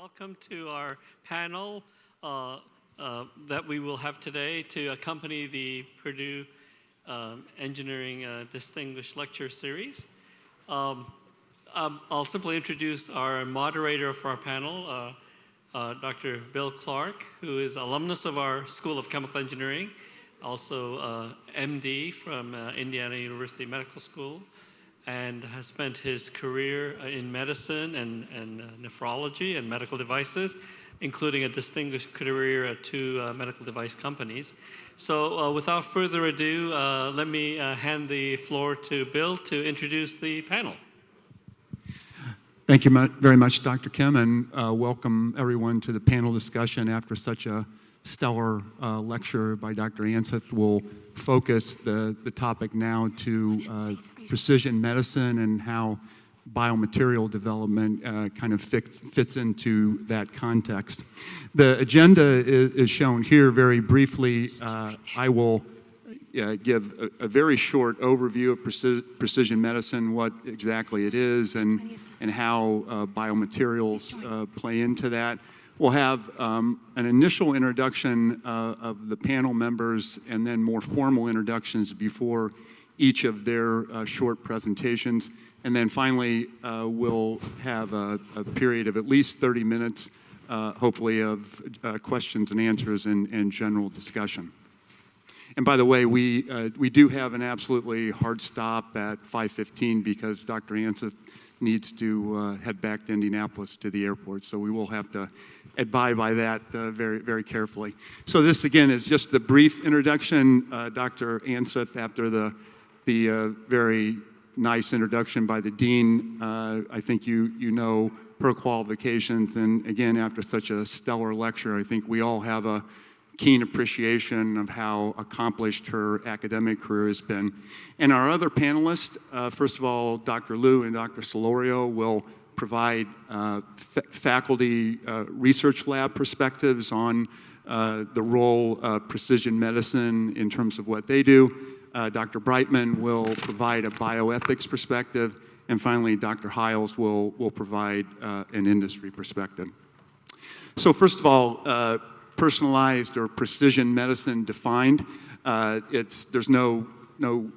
Welcome to our panel uh, uh, that we will have today to accompany the Purdue um, Engineering uh, Distinguished Lecture Series. Um, um, I'll simply introduce our moderator for our panel, uh, uh, Dr. Bill Clark, who is alumnus of our School of Chemical Engineering, also uh, MD from Indiana University Medical School, and has spent his career uh, in medicine and, and uh, nephrology and medical devices, including a distinguished career at two uh, medical device companies. So uh, without further ado, uh, let me hand the floor to Bill to introduce the panel. Thank you very much, Dr. Kim, and welcome everyone to the panel discussion after such a stellar uh, lecture by Dr. Anseth will focus the, the topic now to uh, precision medicine and how biomaterial development uh, kind of fits, fits into that context. The agenda is, is shown here very briefly. Uh, I will uh, give a, a, very short overview of preci precision medicine, what exactly it is, and, and how uh, biomaterials play into that. We'll have um, an initial introduction uh, of the panel members and then more formal introductions before each of their uh, short presentations. And then finally, uh, we'll have a, a, period of at least 30 minutes, uh, hopefully, of uh, questions and answers and, and, general discussion. And by the way, we, uh, we do have an absolutely hard stop at 5.15 because Dr. Anseth needs to head back to Indianapolis to the airport. So we will have to abide by that uh, very, very carefully. So this, again, is just the brief introduction. Uh, Dr. Anseth, after the, the uh, very nice introduction by the dean, uh, I think you, you know her qualifications. And again, after such a stellar lecture, I think we all have a keen appreciation of how accomplished her academic career has been. And our other panelists, uh, first of all, Dr. Liu and Dr. Solorio will provide uh, faculty uh, research lab perspectives on uh, the role of precision medicine in terms of what they do. Uh, Dr. Brightman will provide a bioethics perspective. And finally, Dr. Hiles will, will provide uh, an industry perspective. So first of all, personalized or precision medicine defined. it's, there's no, no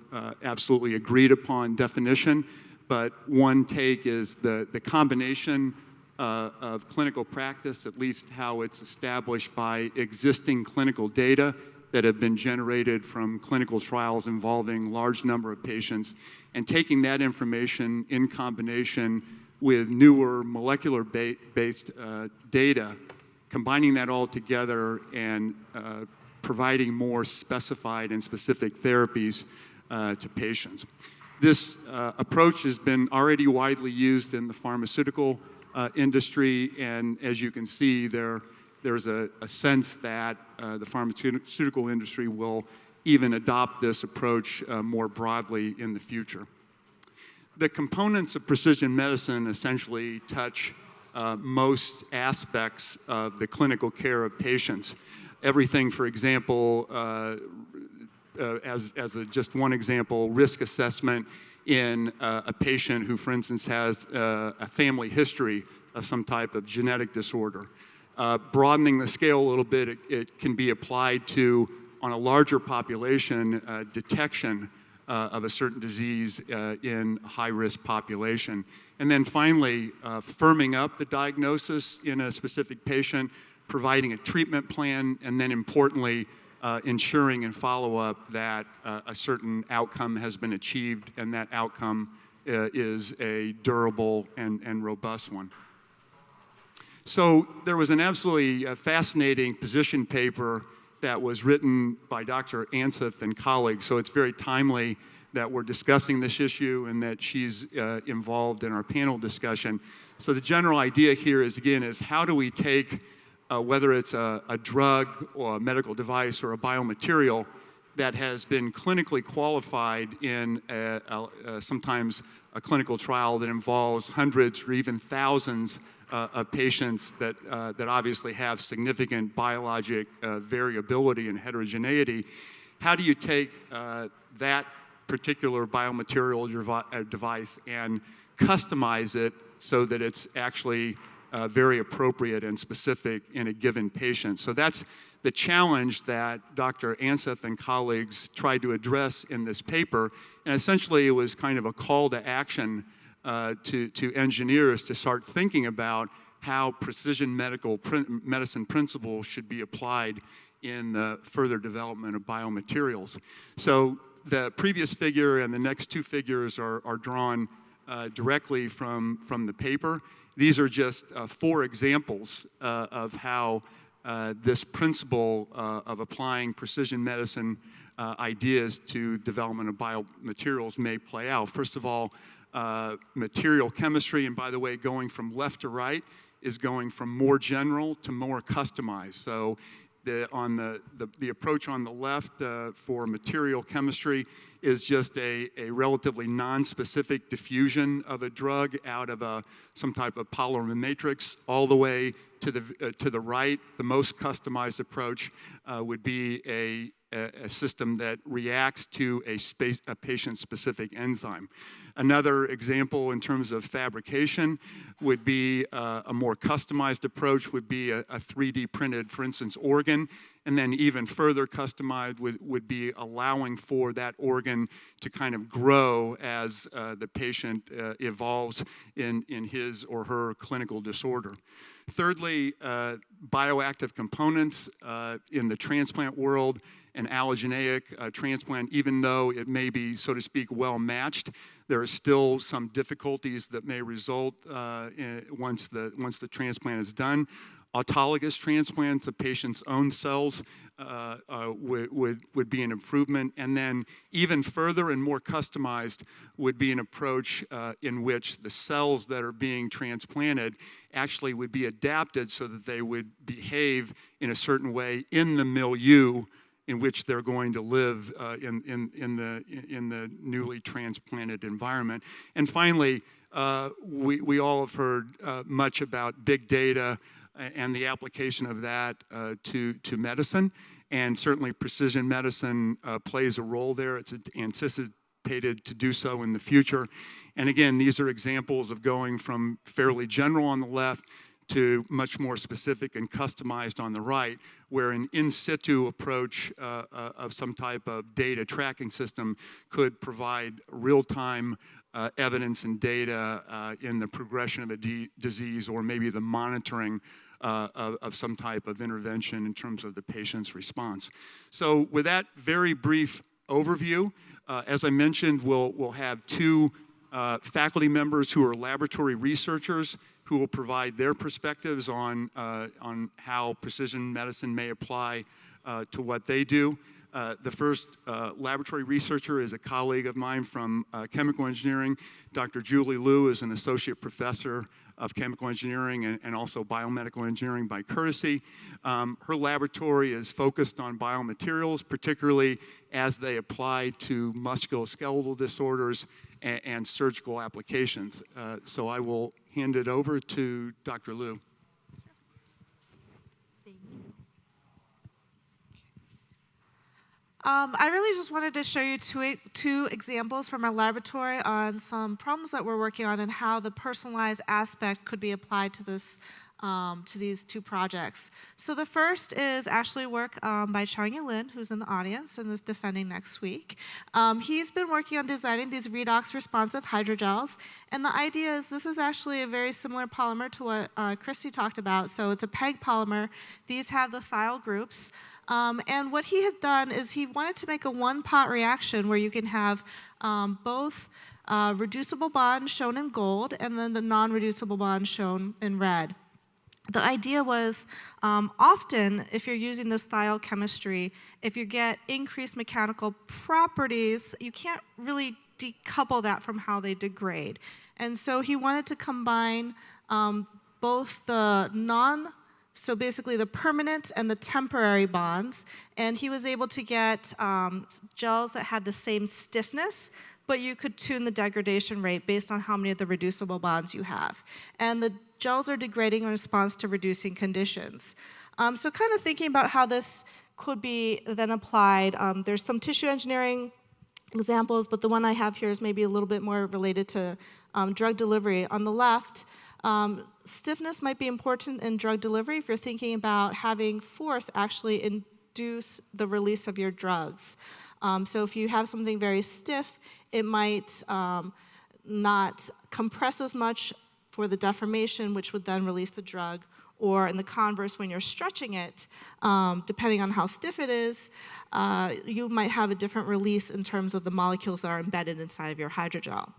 absolutely agreed upon definition but one take is the, the combination uh, of clinical practice, at least how it's established by existing clinical data that have been generated from clinical trials involving large number of patients, and taking that information in combination with newer molecular-based uh, data, combining that all together and uh, providing more specified and specific therapies uh, to patients. This uh, approach has been already widely used in the pharmaceutical uh, industry, and as you can see, there, there's a, a sense that uh, the pharmaceutical industry will even adopt this approach more broadly in the future. The components of precision medicine essentially touch uh, most aspects of the clinical care of patients. Everything, for example, uh, uh, as, as a, just one example, risk assessment in uh, a patient who, for instance, has uh, a family history of some type of genetic disorder. Uh, broadening the scale a little bit, it, it, can be applied to, on a larger population, detection uh, of a certain disease in high-risk population. And then finally, firming up the diagnosis in a specific patient, providing a treatment plan, and then importantly, uh, ensuring and follow up that uh, a certain outcome has been achieved and that outcome uh, is a durable and, and robust one. So there was an absolutely uh, fascinating position paper that was written by Dr. Anseth and colleagues, so it's very timely that we're discussing this issue and that she's uh, involved in our panel discussion. So the general idea here is, again, is how do we take uh, whether it's a, a, drug or a medical device or a biomaterial that has been clinically qualified in a, a, sometimes a clinical trial that involves hundreds or even thousands uh, of patients that, uh, that obviously have significant biologic uh, variability and heterogeneity. How do you take uh, that particular biomaterial uh, device and customize it so that it's actually uh, very appropriate and specific in a given patient. So that's the challenge that Dr. Anseth and colleagues tried to address in this paper. And essentially, it was kind of a call to action uh, to, to engineers to start thinking about how precision medical medicine principles should be applied in the further development of biomaterials. So the previous figure and the next two figures are, are drawn uh, directly from, from the paper. These are just uh, four examples uh, of how uh, this principle uh, of applying precision medicine ideas to development of biomaterials may play out. First of all, material chemistry, and by the way, going from left to right is going from more general to more customized. So the, on the, the, the, approach on the left uh, for material chemistry is just a, a relatively non-specific diffusion of a drug out of a, some type of polymer matrix all the way to the, uh, to the right. The most customized approach uh, would be a, a, system that reacts to a, space, a patient-specific enzyme. Another example in terms of fabrication would be uh, a more customized approach would be a, a, 3D printed, for instance, organ, and then even further customized would, would be allowing for that organ to kind of grow as uh, the patient uh, evolves in, in his or her clinical disorder. Thirdly, uh, bioactive components uh, in the transplant world an allogeneic uh, transplant, even though it may be, so to speak, well matched, there are still some difficulties that may result uh, in, once, the, once the transplant is done. Autologous transplants, the patient's own cells, uh, uh, would, would, would be an improvement. And then even further and more customized would be an approach uh, in which the cells that are being transplanted actually would be adapted so that they would behave in a certain way in the milieu in which they're going to live uh, in, in, in, the, in the newly transplanted environment. And finally, uh, we, we all have heard uh, much about big data and the application of that uh, to, to medicine. And certainly precision medicine uh, plays a role there. It's anticipated to do so in the future. And again, these are examples of going from fairly general on the left to much more specific and customized on the right, where an in situ approach uh, uh, of some type of data tracking system could provide real time uh, evidence and data uh, in the progression of a disease or maybe the monitoring uh, of, of, some type of intervention in terms of the patient's response. So, with that very brief overview, uh, as I mentioned, we'll, we'll have two faculty members who are laboratory researchers who will provide their perspectives on, uh, on how precision medicine may apply uh, to what they do. Uh, the first uh, laboratory researcher is a colleague of mine from uh, chemical engineering. Dr. Julie Liu is an associate professor of chemical engineering and, and also biomedical engineering by courtesy. Um, her laboratory is focused on biomaterials, particularly as they apply to musculoskeletal disorders and, and surgical applications. Uh, so I will hand it over to Dr. Liu. Um, I really just wanted to show you two, two examples from our laboratory on some problems that we're working on and how the personalized aspect could be applied to this um, to these two projects. So the first is actually work um, by Changyu Lin, who's in the audience and is defending next week. Um, he's been working on designing these redox responsive hydrogels, and the idea is this is actually a very similar polymer to what uh, Kristi talked about. So it's a PEG polymer. These have the thiol groups. Um, and what he had done is he wanted to make a one-pot reaction where you can have um, both uh, reducible bond shown in gold and then the non-reducible bond shown in red the idea was um, often if you're using this thiol chemistry, if you get increased mechanical properties, you can't really decouple that from how they degrade. And so he wanted to combine um, both the non, so basically the permanent and the temporary bonds, and he was able to get um, gels that had the same stiffness, but you could tune the degradation rate based on how many of the reducible bonds you have. And the gels are degrading in response to reducing conditions. Um, so kind of thinking about how this could be then applied, um, there's some tissue engineering examples, but the one I have here is maybe a little bit more related to um, drug delivery. On the left, Um, stiffness might be important in drug delivery if you're thinking about having force actually induce the release of your drugs. Um, so if you have something very stiff, it might um, not compress as much for the deformation, which would then release the drug. Or in the converse, when you're stretching it, um, depending on how stiff it is, uh, you might have a different release in terms of the molecules that are embedded inside of your hydrogel.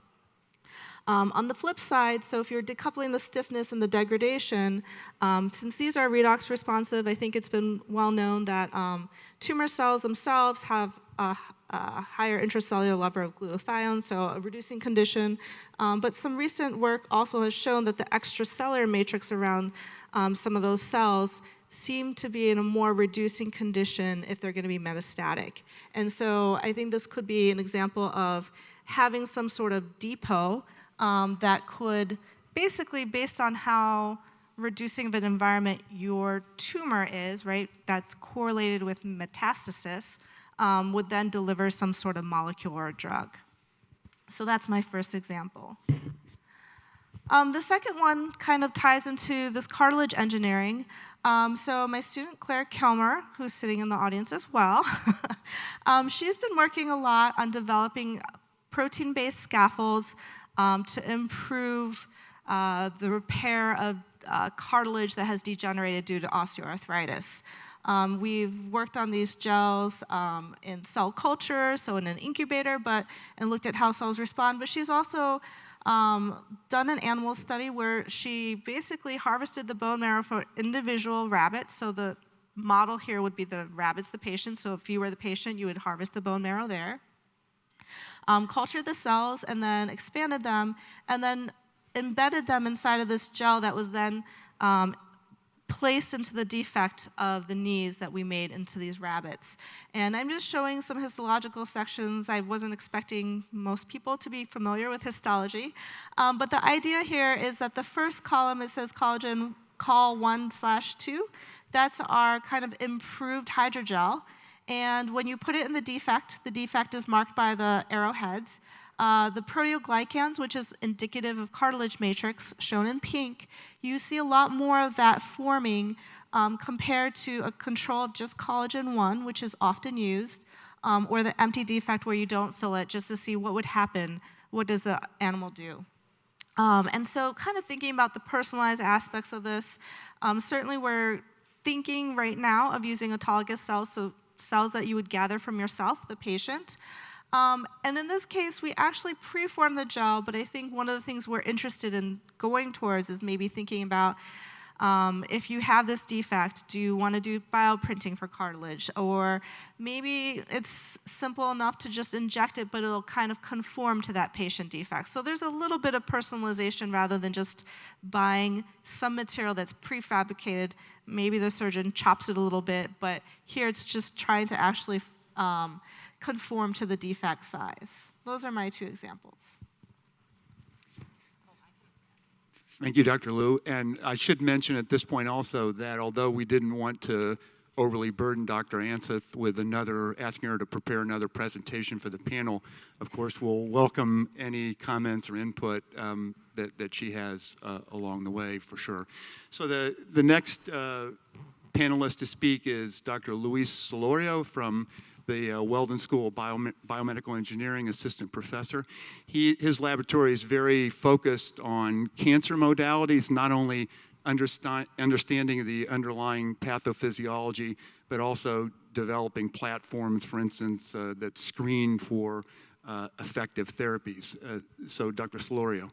Um, on the flip side, so if you're decoupling the stiffness and the degradation, um, since these are redox responsive, I think it's been well known that um, tumor cells themselves have a, a, higher intracellular level of glutathione, so a reducing condition. Um, but some recent work also has shown that the extracellular matrix around um, some of those cells seem to be in a more reducing condition if they're going to be metastatic. And so I think this could be an example of having some sort of depot um, that could basically, based on how reducing of an environment your tumor is, right, that's correlated with metastasis, um, would then deliver some sort of molecule or drug. So that's my first example. Um, the second one kind of ties into this cartilage engineering. Um, so my student Claire Kilmer, who's sitting in the audience as well, um, she's been working a lot on developing protein-based scaffolds um, to improve uh, the repair of uh, cartilage that has degenerated due to osteoarthritis. Um, we've worked on these gels um, in cell culture, so in an incubator, but and looked at how cells respond. But she's also um, done an animal study where she basically harvested the bone marrow for individual rabbits. So the model here would be the rabbits, the patient. So if you were the patient, you would harvest the bone marrow there. Um, cultured the cells and then expanded them and then embedded them inside of this gel that was then um, placed into the defect of the knees that we made into these rabbits. And I'm just showing some histological sections. I wasn't expecting most people to be familiar with histology. Um, but the idea here is that the first column, it says collagen call 1 slash 2. That's our kind of improved hydrogel. And when you put it in the defect, the defect is marked by the arrowheads. Uh, the proteoglycans, which is indicative of cartilage matrix, shown in pink, you see a lot more of that forming um, compared to a control of just collagen 1, which is often used, um, or the empty defect where you don't fill it just to see what would happen, what does the animal do. Um, and so kind of thinking about the personalized aspects of this, um, certainly we're thinking right now of using autologous cells, so cells that you would gather from yourself, the patient. Um, and in this case, we actually preform the gel, but I think one of the things we're interested in going towards is maybe thinking about um, if you have this defect, do you want to do bioprinting for cartilage? Or maybe it's simple enough to just inject it, but it'll kind of conform to that patient defect. So there's a little bit of personalization rather than just buying some material that's prefabricated. Maybe the surgeon chops it a little bit, but here it's just trying to actually um, conform to the defect size. Those are my two examples. Thank you, Dr. Liu. And I should mention at this point also that although we didn't want to overly burden Dr. Anseth with another, asking her to prepare another presentation for the panel, of course, we'll welcome any comments or input um, that, that she has uh, along the way for sure. So the, the next uh, panelist to speak is Dr. Luis Solorio from the uh, Weldon School of Biome Biomedical Engineering Assistant Professor. He, his laboratory is very focused on cancer modalities, not only understand, understanding the underlying pathophysiology, but also developing platforms, for instance, uh, that screen for uh, effective therapies. Uh, so, Dr. Solorio.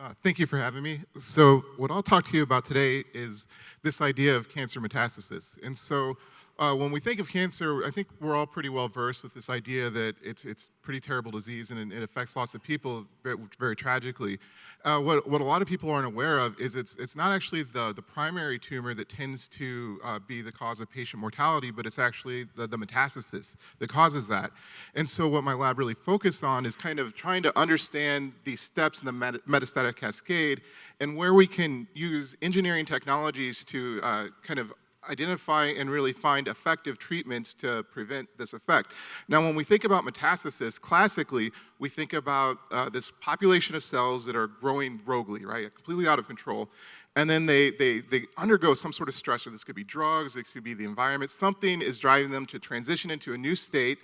Uh, thank you for having me. So what I'll talk to you about today is this idea of cancer metastasis. And so uh, when we think of cancer, I think we're all pretty well versed with this idea that it's it's pretty terrible disease and it affects lots of people very, very tragically. Uh, what what a lot of people aren't aware of is it's it's not actually the the primary tumor that tends to uh, be the cause of patient mortality, but it's actually the, the metastasis that causes that. And so what my lab really focused on is kind of trying to understand these steps in the met metastatic cascade and where we can use engineering technologies to uh, kind of identify and really find effective treatments to prevent this effect. Now, when we think about metastasis, classically, we think about uh, this population of cells that are growing roguely, right, completely out of control. And then they, they, they undergo some sort of stressor. This could be drugs, this could be the environment. Something is driving them to transition into a new state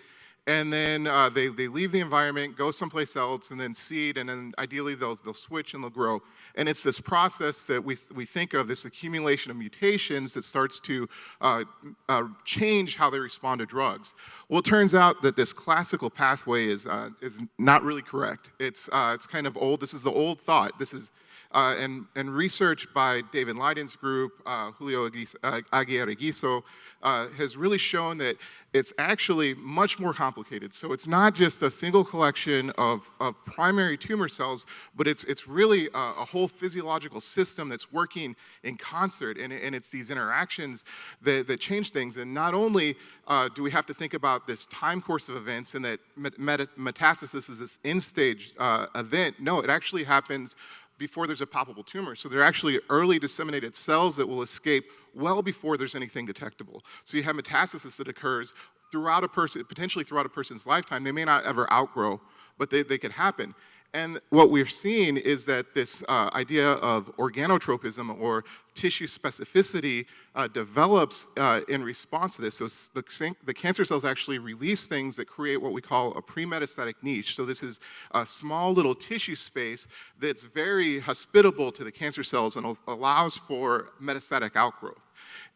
and then uh, they, they leave the environment, go someplace else, and then seed, and then ideally they'll, they'll switch and they'll grow. And it's this process that we, we think of, this accumulation of mutations that starts to uh, uh, change how they respond to drugs. Well, it turns out that this classical pathway is, uh, is not really correct. It's, uh, it's kind of old. This is the old thought. This is uh, and, and, research by David Lyden's group, uh, Julio Aguirre Ghiso, uh, has really shown that it's actually much more complicated. So it's not just a single collection of, of primary tumor cells, but it's, it's really a, a whole physiological system that's working in concert, and, and it's these interactions that, that change things. And not only uh, do we have to think about this time course of events and that met metastasis is this end-stage uh, event, no, it actually happens before there's a palpable tumor. So they're actually early disseminated cells that will escape well before there's anything detectable. So you have metastasis that occurs throughout a person, potentially throughout a person's lifetime. They may not ever outgrow, but they, they could happen. And what we're seeing is that this uh, idea of organotropism or tissue specificity uh, develops uh, in response to this. So the, the, cancer cells actually release things that create what we call a pre-metastatic niche. So this is a small little tissue space that's very hospitable to the cancer cells and allows for metastatic outgrowth.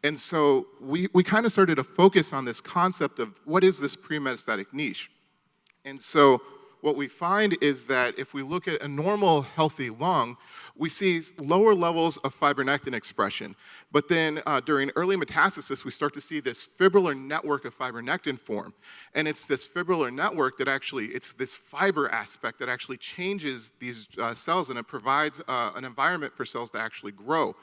And so we, we kind of started to focus on this concept of what is this pre-metastatic niche? And so what we find is that if we look at a normal healthy lung, we see lower levels of fibronectin expression. But then uh, during early metastasis, we start to see this fibrillar network of fibronectin form. And it's this fibrillar network that actually, it's this fiber aspect that actually changes these uh, cells and it provides uh, an environment for cells to actually grow.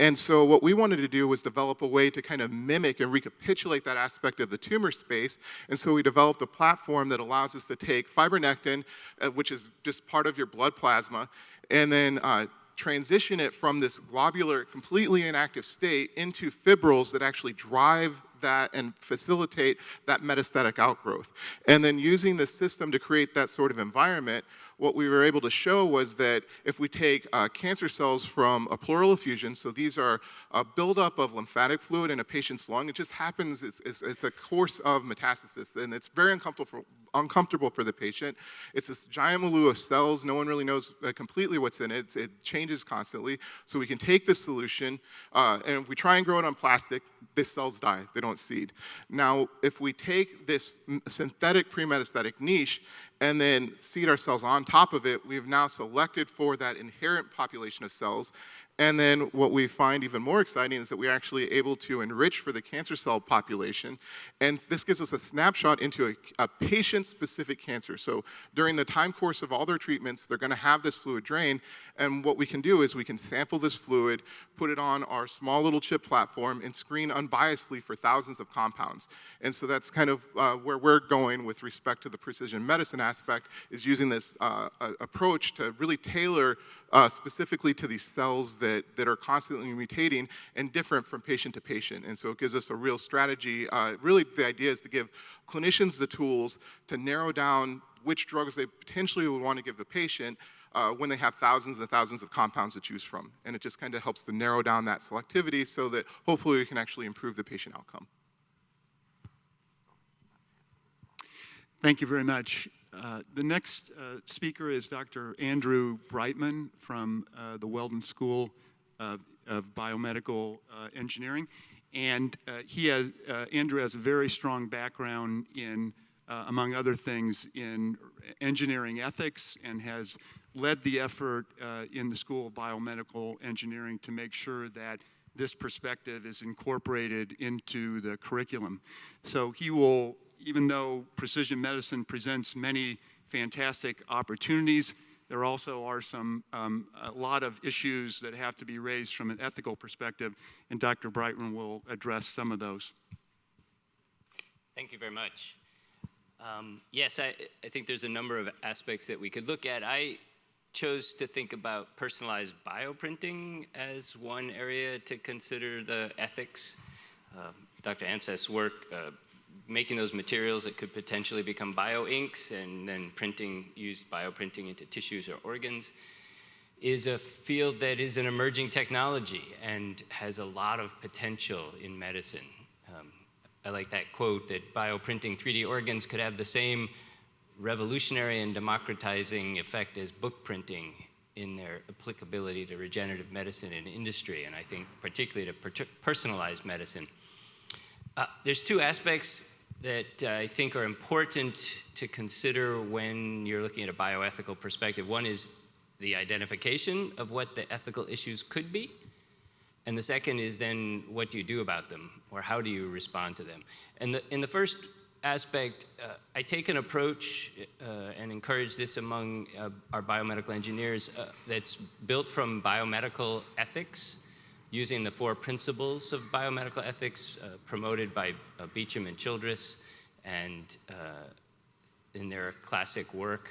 And so what we wanted to do was develop a way to kind of mimic and recapitulate that aspect of the tumor space. And so we developed a platform that allows us to take fibronectin, uh, which is just part of your blood plasma, and then uh, transition it from this globular, completely inactive state into fibrils that actually drive that and facilitate that metastatic outgrowth. And then using the system to create that sort of environment, what we were able to show was that if we take uh, cancer cells from a pleural effusion, so these are a buildup of lymphatic fluid in a patient's lung, it just happens, it's, it's, it's a course of metastasis, and it's very uncomfortable for, uncomfortable for the patient. It's this giant milieu of cells, no one really knows uh, completely what's in it, it changes constantly, so we can take this solution, uh, and if we try and grow it on plastic, the cells die, they don't seed. Now, if we take this synthetic pre-metastatic niche and then seed our cells on top of it, we've now selected for that inherent population of cells and then what we find even more exciting is that we're actually able to enrich for the cancer cell population. And this gives us a snapshot into a, a patient-specific cancer. So during the time course of all their treatments, they're gonna have this fluid drain. And what we can do is we can sample this fluid, put it on our small little chip platform, and screen unbiasedly for thousands of compounds. And so that's kind of uh, where we're going with respect to the precision medicine aspect, is using this uh, approach to really tailor uh, specifically to these cells that, that are constantly mutating and different from patient to patient. And so it gives us a real strategy. Uh, really, the idea is to give clinicians the tools to narrow down which drugs they potentially would want to give the patient uh, when they have thousands and thousands of compounds to choose from. And it just kind of helps to narrow down that selectivity so that hopefully we can actually improve the patient outcome. Thank you very much. Uh, the next uh, speaker is Dr. Andrew Brightman from uh, the Weldon School of, of Biomedical uh, Engineering. And uh, he has, Andrew has a very strong background in, among other things, in engineering ethics and has led the effort in the School of Biomedical Engineering to make sure that this perspective is incorporated into the curriculum. So he will even though precision medicine presents many fantastic opportunities, there also are some, um, a lot of issues that have to be raised from an ethical perspective, and Dr. Brightman will address some of those. Thank you very much. Um, yes, I, I think there's a number of aspects that we could look at. I chose to think about personalized bioprinting as one area to consider the ethics uh, Dr. Anseth's work, uh, making those materials that could potentially become bioinks and then printing, use bioprinting into tissues or organs, is a field that is an emerging technology and has a lot of potential in medicine. Um, I like that quote that bioprinting 3D organs could have the same revolutionary and democratizing effect as book printing in their applicability to regenerative medicine and industry, and I think particularly to per personalized medicine. Uh, there's two aspects that I think are important to consider when you're looking at a bioethical perspective. One is the identification of what the ethical issues could be, and the second is then what do you do about them, or how do you respond to them? And the, in the first aspect, uh, I take an approach uh, and encourage this among uh, our biomedical engineers uh, that's built from biomedical ethics, using the four principles of biomedical ethics uh, promoted by uh, Beauchamp and Childress, and in their classic work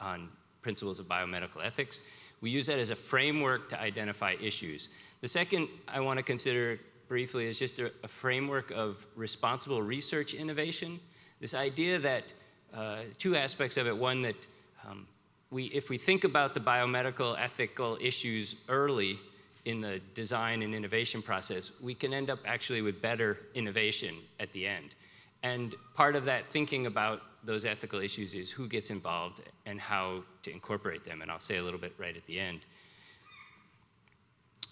on principles of biomedical ethics. We use that as a framework to identify issues. The second I want to consider briefly is just a, a framework of responsible research innovation. This idea that, uh, two aspects of it, one that um, we, if we think about the biomedical ethical issues early in the design and innovation process, we can end up actually with better innovation at the end. And part of that thinking about those ethical issues is who gets involved and how to incorporate them, and I'll say a little bit right at the end.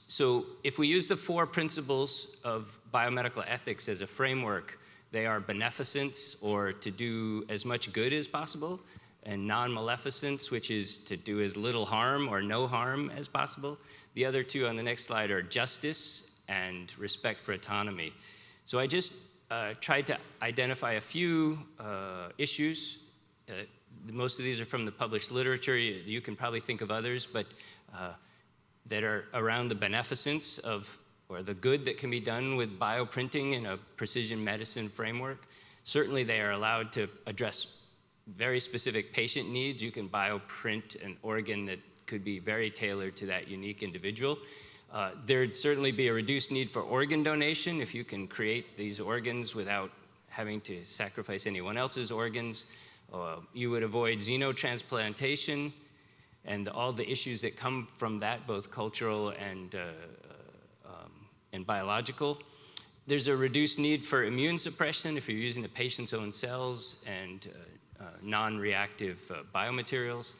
So if we use the four principles of biomedical ethics as a framework, they are beneficence, or to do as much good as possible, and non-maleficence, which is to do as little harm or no harm as possible. The other two on the next slide are justice and respect for autonomy. So I just uh, tried to identify a few uh, issues. Uh, most of these are from the published literature. You, you can probably think of others, but uh, that are around the beneficence of or the good that can be done with bioprinting in a precision medicine framework. Certainly they are allowed to address very specific patient needs. You can bioprint an organ that could be very tailored to that unique individual. Uh, there'd certainly be a reduced need for organ donation if you can create these organs without having to sacrifice anyone else's organs. Uh, you would avoid xenotransplantation and all the issues that come from that, both cultural and, uh, um, and biological. There's a reduced need for immune suppression if you're using the patient's own cells and uh, uh, non-reactive uh, biomaterials.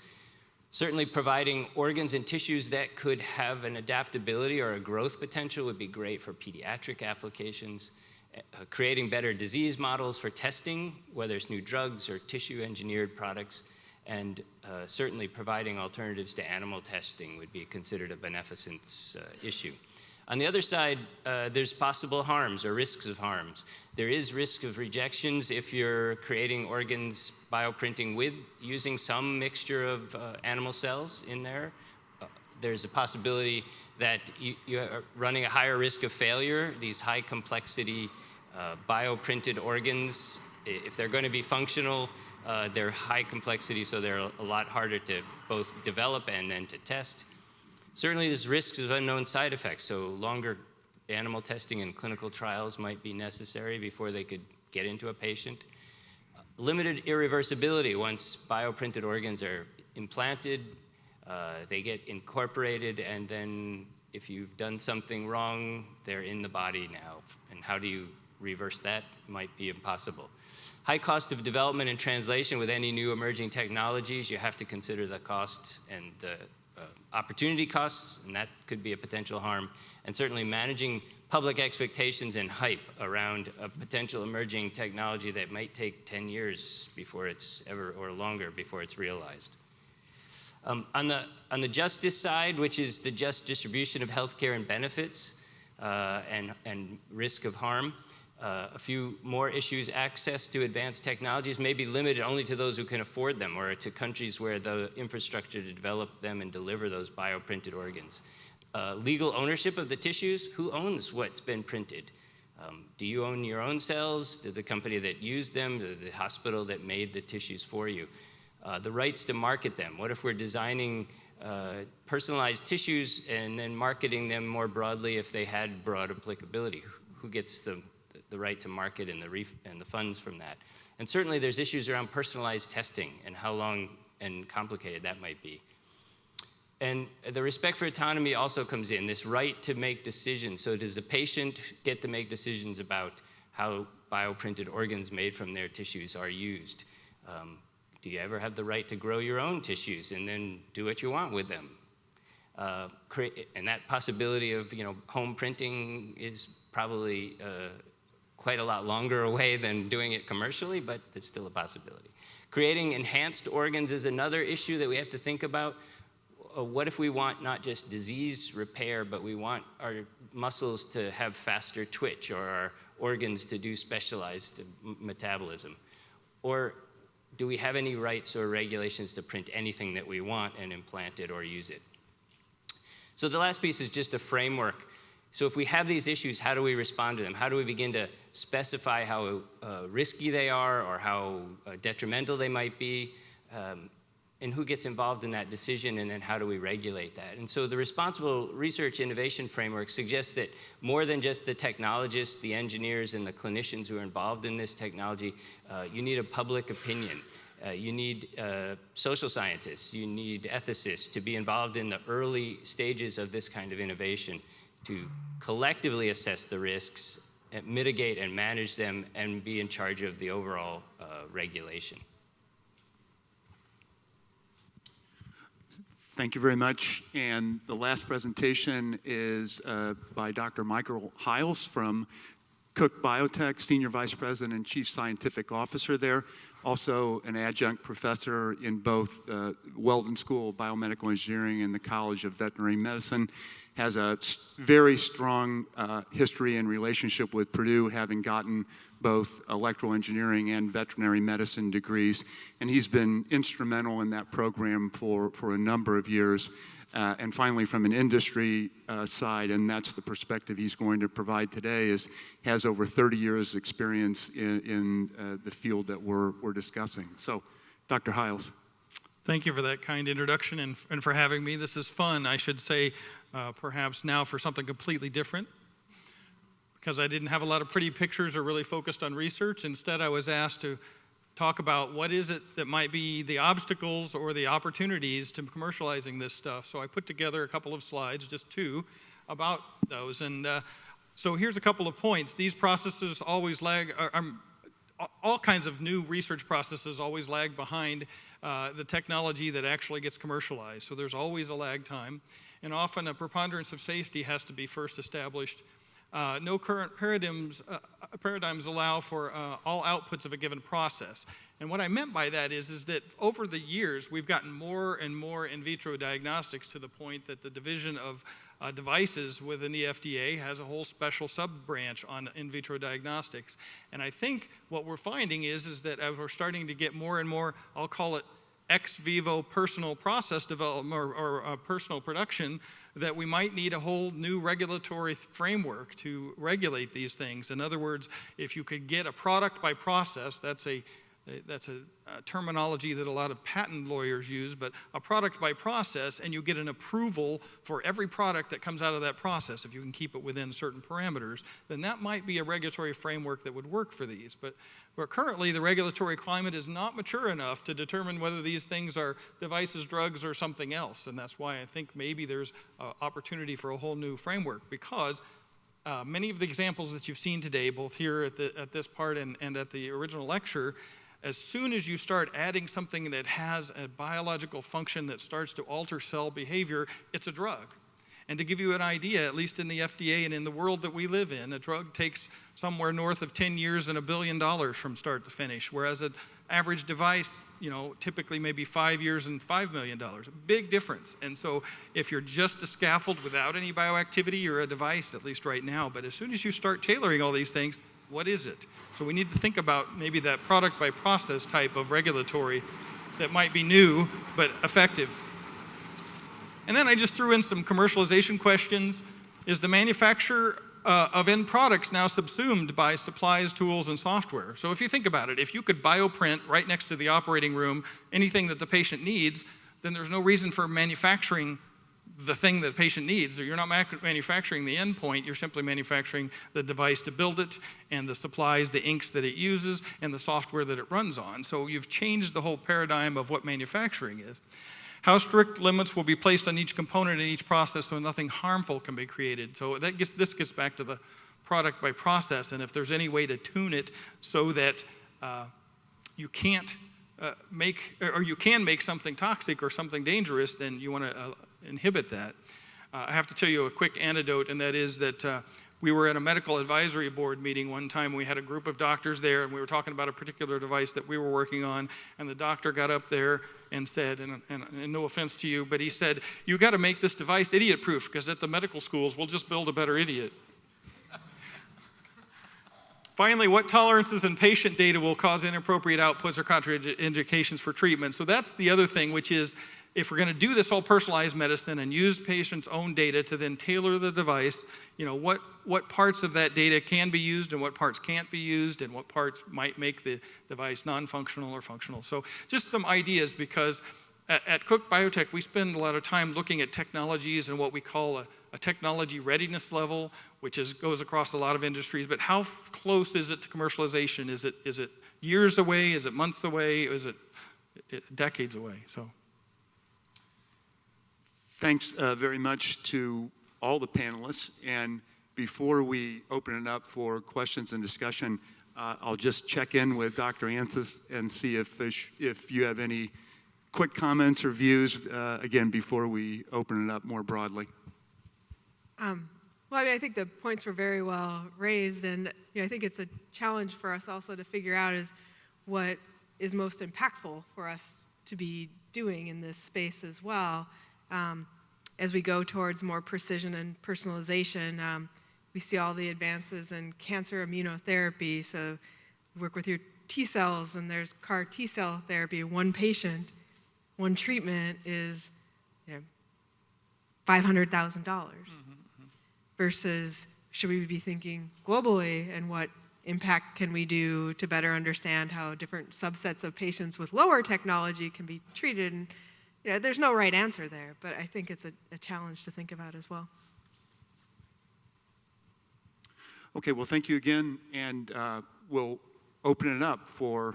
Certainly providing organs and tissues that could have an adaptability or a growth potential would be great for pediatric applications. Uh, creating better disease models for testing, whether it's new drugs or tissue engineered products, and uh, certainly providing alternatives to animal testing would be considered a beneficence uh, issue. On the other side, uh, there's possible harms or risks of harms. There is risk of rejections if you're creating organs bioprinting with using some mixture of uh, animal cells in there. Uh, there's a possibility that you, you, are running a higher risk of failure. These high complexity uh, bioprinted organs, if they're going to be functional, uh, they're high complexity, so they're a lot harder to both develop and then to test. Certainly there's risks of unknown side effects, so longer animal testing and clinical trials might be necessary before they could get into a patient. limited irreversibility once bioprinted organs are implanted, uh, they get incorporated, and then if you've done something wrong, they're in the body now. And how do you reverse that? Might be impossible. High cost of development and translation with any new emerging technologies, you have to consider the cost and the opportunity costs, and that could be a potential harm. And certainly managing public expectations and hype around a potential emerging technology that might take 10 years before it's ever, or longer before it's realized. Um, on, the, on the justice side, which is the just distribution of healthcare and benefits uh, and, and risk of harm, uh, a few more issues, access to advanced technologies may be limited only to those who can afford them or to countries where the infrastructure to develop them and deliver those bioprinted organs. Uh, legal ownership of the tissues, who owns what's been printed? Um, do you own your own cells? Did the company that used them, the, the hospital that made the tissues for you? Uh, the rights to market them. What if we're designing uh, personalized tissues and then marketing them more broadly if they had broad applicability? who gets the, the right to market and the, and the funds from that. And certainly there's issues around personalized testing and how long and complicated that might be. And the respect for autonomy also comes in, this right to make decisions. So does the patient get to make decisions about how bioprinted organs made from their tissues are used? Um, do you ever have the right to grow your own tissues and then do what you want with them? Uh, and that possibility of you know home printing is probably uh, quite a lot longer away than doing it commercially, but it's still a possibility. Creating enhanced organs is another issue that we have to think about. Uh, what if we want not just disease repair, but we want our muscles to have faster twitch or our organs to do specialized metabolism? Or do we have any rights or regulations to print anything that we want and implant it or use it? So the last piece is just a framework. So if we have these issues, how do we respond to them? How do we begin to specify how uh, risky they are or how uh, detrimental they might be? Um, and who gets involved in that decision and then how do we regulate that? And so the responsible research innovation framework suggests that more than just the technologists, the engineers, and the clinicians who are involved in this technology, uh, you need a public opinion. Uh, you need uh, social scientists, you need ethicists to be involved in the early stages of this kind of innovation to collectively assess the risks, and mitigate and manage them, and be in charge of the overall uh, regulation. Thank you very much. And the last presentation is uh, by Dr. Michael Hiles from Cook Biotech, Senior Vice President and Chief Scientific Officer there also an adjunct professor in both uh, Weldon School of Biomedical Engineering and the College of Veterinary Medicine. Has a very strong uh, history and relationship with Purdue, having gotten both electrical engineering and veterinary medicine degrees. And he's been instrumental in that program for, for a number of years. Uh, and finally, from an industry uh, side, and that's the perspective he's going to provide today, is has over 30 years experience in, in uh, the field that we're, we're discussing. So, Dr. Hiles. Thank you for that kind introduction and, and for having me. This is fun, I should say, uh, perhaps now for something completely different. Because I didn't have a lot of pretty pictures or really focused on research. Instead, I was asked to talk about what is it that might be the obstacles or the opportunities to commercializing this stuff. So I put together a couple of slides, just two, about those. And uh, so here's a couple of points. These processes always lag, um, all kinds of new research processes always lag behind uh, the technology that actually gets commercialized. So there's always a lag time. And often a preponderance of safety has to be first established uh, no current paradigms, uh, paradigms allow for uh, all outputs of a given process. And what I meant by that is, is that over the years, we've gotten more and more in vitro diagnostics to the point that the division of uh, devices within the FDA has a whole special sub-branch on in vitro diagnostics. And I think what we're finding is, is that as we're starting to get more and more, I'll call it ex vivo personal process development or, or uh, personal production, that we might need a whole new regulatory framework to regulate these things. In other words, if you could get a product by process, that's a that's a, a, terminology that a lot of patent lawyers use, but a product by process, and you get an approval for every product that comes out of that process, if you can keep it within certain parameters, then that might be a regulatory framework that would work for these. But, but currently, the regulatory climate is not mature enough to determine whether these things are devices, drugs, or something else. And that's why I think maybe there's an opportunity for a whole new framework, because uh, many of the examples that you've seen today, both here at, the, at this part and, and at the original lecture, as soon as you start adding something that has a biological function that starts to alter cell behavior, it's a drug. And to give you an idea, at least in the FDA and in the world that we live in, a drug takes somewhere north of 10 years and a billion dollars from start to finish, whereas an average device, you know, typically maybe five years and $5 million. A big difference. And so if you're just a scaffold without any bioactivity, you're a device, at least right now. But as soon as you start tailoring all these things, what is it? So we need to think about maybe that product by process type of regulatory that might be new but effective. And then I just threw in some commercialization questions. Is the manufacturer uh, of end products now subsumed by supplies, tools, and software? So if you think about it, if you could bioprint right next to the operating room anything that the patient needs, then there's no reason for manufacturing the thing that the patient needs. You're not manufacturing the endpoint, you're simply manufacturing the device to build it and the supplies, the inks that it uses, and the software that it runs on. So you've changed the whole paradigm of what manufacturing is. How strict limits will be placed on each component in each process so nothing harmful can be created. So that gets, this gets back to the product by process, and if there's any way to tune it so that uh, you can't uh, make, or you can make something toxic or something dangerous, then you want to uh, inhibit that. Uh, I have to tell you a quick anecdote, and that is that uh, we were at a medical advisory board meeting one time. We had a group of doctors there, and we were talking about a particular device that we were working on. And the doctor got up there and said, and, and, and no offense to you, but he said, You got to make this device idiot proof because at the medical schools, we'll just build a better idiot. Finally, what tolerances in patient data will cause inappropriate outputs or contraindications for treatment? So that's the other thing, which is if we're going to do this whole personalized medicine and use patients' own data to then tailor the device, you know, what, what parts of that data can be used and what parts can't be used and what parts might make the device non-functional or functional. So just some ideas because at, at Cook Biotech, we spend a lot of time looking at technologies and what we call a, a technology readiness level, which is, goes across a lot of industries, but how close is it to commercialization? Is it, is it years away? Is it months away? Is it, it decades away? So. Thanks uh, very much to all the panelists. And before we open it up for questions and discussion, uh, I'll just check in with Dr. Anseth and see if, if you have any quick comments or views, uh, again, before we open it up more broadly. Um, well, I mean, I think the points were very well raised, and you know, I think it's a challenge for us also to figure out is what is most impactful for us to be doing in this space as well. Um, as we go towards more precision and personalization, um, we see all the advances in cancer immunotherapy. So, work with your T cells, and there's CAR T cell therapy. One patient, one treatment is, you know, five hundred thousand dollars versus should we be thinking globally and what impact can we do to better understand how different subsets of patients with lower technology can be treated and you know, there's no right answer there but i think it's a, a challenge to think about as well Okay, well, thank you again, and uh, we'll open it up for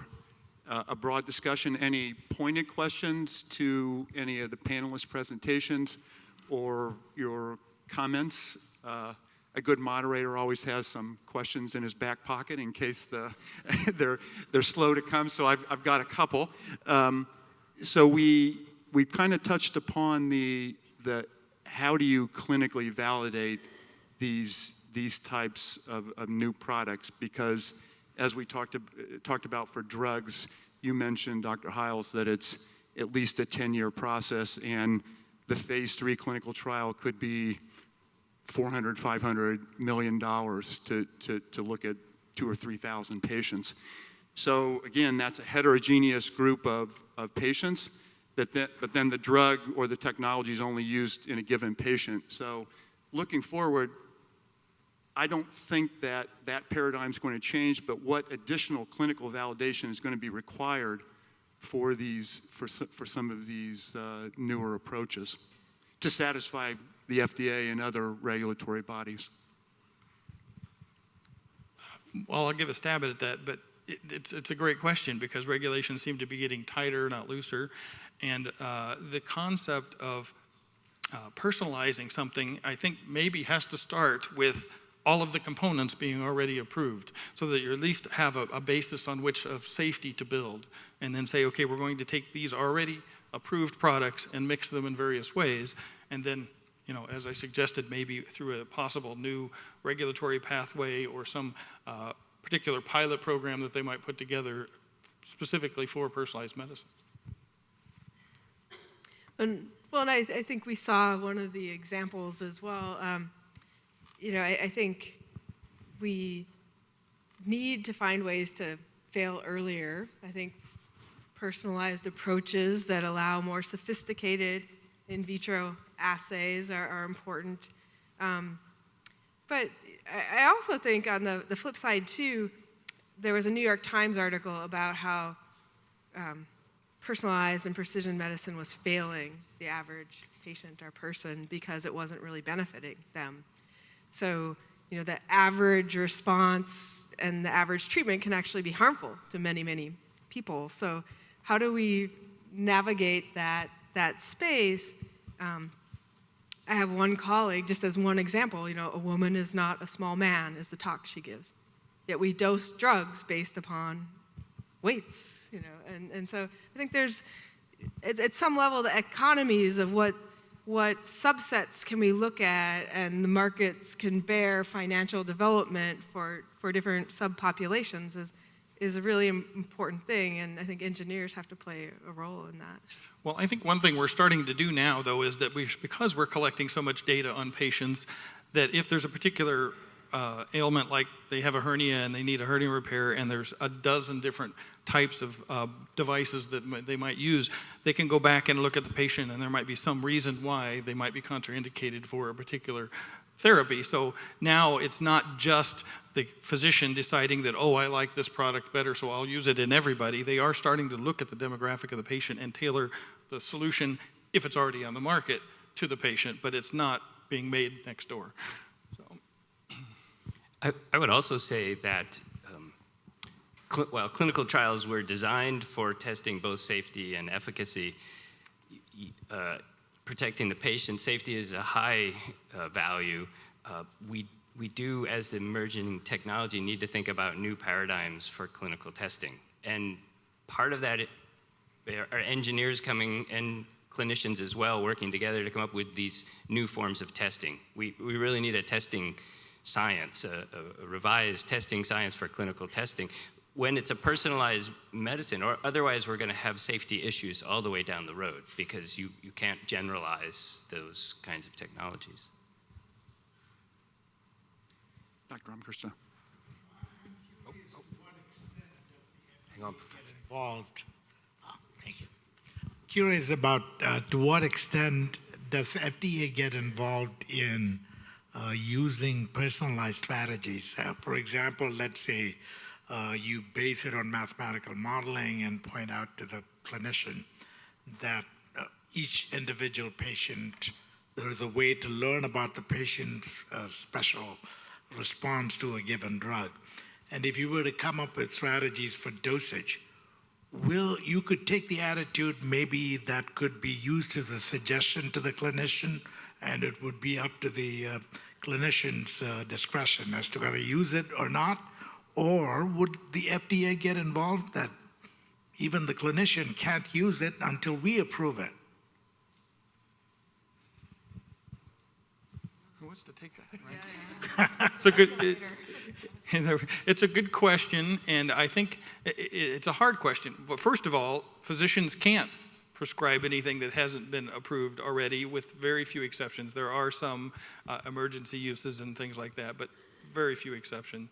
uh, a broad discussion. Any pointed questions to any of the panelists' presentations or your comments? Uh, a good moderator always has some questions in his back pocket in case the they're they're slow to come. So I've I've got a couple. Um, so we we kind of touched upon the the how do you clinically validate these these types of, of new products because as we talked, ab- talked about for drugs, you mentioned, Dr. Hiles, that it's at least a 10 year process, and the phase three clinical trial could be 400, 500 million dollars to, to, to look at two or 3,000 patients. So, again, that's a heterogeneous group of, of patients, but then the drug or the technology is only used in a given patient. So, looking forward, I don't think that that paradigm is going to change, but what additional clinical validation is going to be required for these for, for some of these uh, newer approaches to satisfy the FDA and other regulatory bodies? Well, I'll give a stab at that, but it, it's, it's a great question because regulations seem to be getting tighter, not looser. And uh, the concept of uh, personalizing something, I think, maybe has to start with all of the components being already approved so that you at least have a, a basis on which of safety to build. And then say, okay, we're going to take these already approved products and mix them in various ways. And then you know, as I suggested, maybe through a possible new regulatory pathway or some uh, particular pilot program that they might put together specifically for personalized medicine. And well, and I, I think we saw one of the examples as well. Um, you know, I, I think we need to find ways to fail earlier. I think personalized approaches that allow more sophisticated in vitro assays are, are important. Um, but I, also think on the, the flip side, too, there was a New York Times article about how um, personalized and precision medicine was failing the average patient or person because it wasn't really benefiting them. So, you know, the average response and the average treatment can actually be harmful to many, many people. So, how do we navigate that that space? Um, I have one colleague, just as one example, you know, a woman is not a small man, is the talk she gives. Yet we dose drugs based upon weights, you know, and, and so I think there's, at, at some level, the economies of what, what subsets can we look at and the markets can bear financial development for, for different subpopulations is, is a really important thing, and I think engineers have to play a role in that. Well, I think one thing we're starting to do now, though, is that we, because we're collecting so much data on patients, that if there's a particular uh, ailment, like they have a hernia and they need a hernia repair, and there's a dozen different types of uh, devices that they might use, they can go back and look at the patient, and there might be some reason why they might be contraindicated for a particular therapy. So now it's not just the physician deciding that, oh, I like this product better, so I'll use it in everybody. They are starting to look at the demographic of the patient and tailor the solution, if it's already on the market, to the patient, but it's not being made next door. I, I would also say that, um, cl- well, clinical trials were designed for testing both safety and efficacy. Uh, protecting the patient safety is a high uh, value. Uh, we, we do, as emerging technology, need to think about new paradigms for clinical testing. And part of that are engineers coming and clinicians as well working together to come up with these new forms of testing. We, we really need a testing science, a, a- a revised testing science for clinical testing. When it's a personalized medicine, or otherwise we're going to have safety issues all the way down the road because you, you can't generalize those kinds of technologies. Dr. Ramkrishna. Hang on, Professor. involved. Oh, Thank you. Curious about uh, to what extent does FDA get involved in uh, using personalized strategies? Uh, For example, let's say uh, you base it on mathematical modeling and point out to the clinician that uh, each individual patient, there is a way to learn about the patient's uh, special response to a given drug. And if you were to come up with strategies for dosage, will you could take the attitude maybe that could be used as a suggestion to the clinician and it would be up to the uh, clinician's uh, discretion as to whether to use it or not or would the fda get involved that even the clinician can't use it until we approve it who wants to take that? Right? It's a good. it- it's a good question, and I think i- i- it's a hard question. But first of all, physicians can't prescribe anything that hasn't been approved already, with very few exceptions. There are some uh, emergency uses and things like that, but very few exceptions.